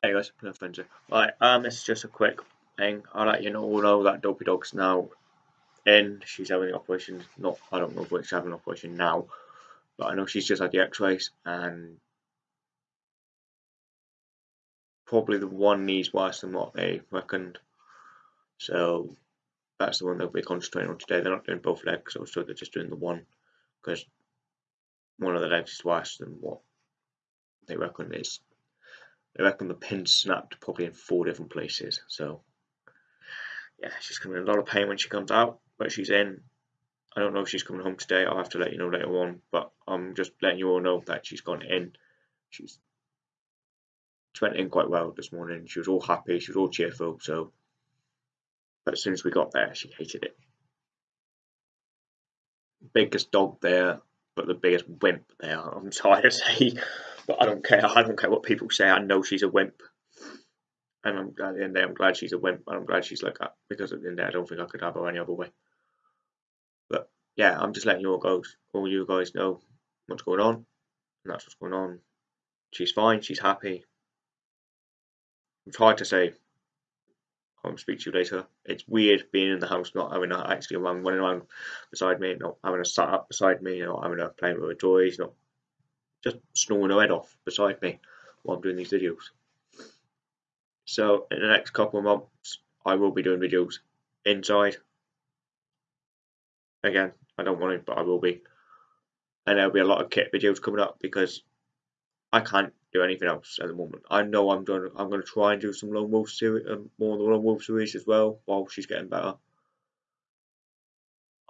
Hey guys, no friends Right, um, this is just a quick thing. I'll let you know, all know that Dopey Dog's now in. She's having the operation. Not, I don't know if she's having an operation now, but I know she's just had the X-rays and probably the one needs worse than what they reckoned. So that's the one they'll be concentrating on today. They're not doing both legs, so they're just doing the one because one of the legs is worse than what they reckon is I reckon the pin snapped probably in four different places. So yeah, she's coming in a lot of pain when she comes out, but she's in. I don't know if she's coming home today. I'll have to let you know later on, but I'm just letting you all know that she's gone in. She's she went in quite well this morning. She was all happy. She was all cheerful. So, but as soon as we got there, she hated it. Biggest dog there, but the biggest wimp there. I'm sorry to say. But I don't care. I don't care what people say. I know she's a wimp. And I'm, at the end of the day, I'm glad she's a wimp. And I'm glad she's like that. Because at the end of the day, I don't think I could have her any other way. But yeah, I'm just letting you all go, all you guys know what's going on. And that's what's going on. She's fine. She's happy. I've tried to say, I'll speak to you later. It's weird being in the house, not having her actually around, running around beside me, not having her sat up beside me, not having her playing with her toys, not just snoring her head off beside me while I'm doing these videos. So in the next couple of months, I will be doing videos inside. Again, I don't want to, but I will be. And there'll be a lot of kit videos coming up because I can't do anything else at the moment. I know I'm doing. I'm going to try and do some Lone Wolf series, um, more of the Lone Wolf series as well while she's getting better.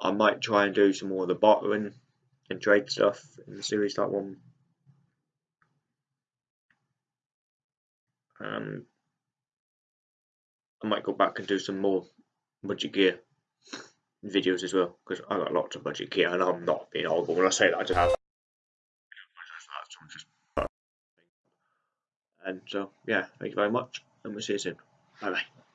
I might try and do some more of the bartering and trade stuff in the series that one Um, I might go back and do some more budget gear videos as well because I got lots of budget gear and I'm not being horrible when I say that. I just have. And so, yeah, thank you very much, and we'll see you soon. Bye bye.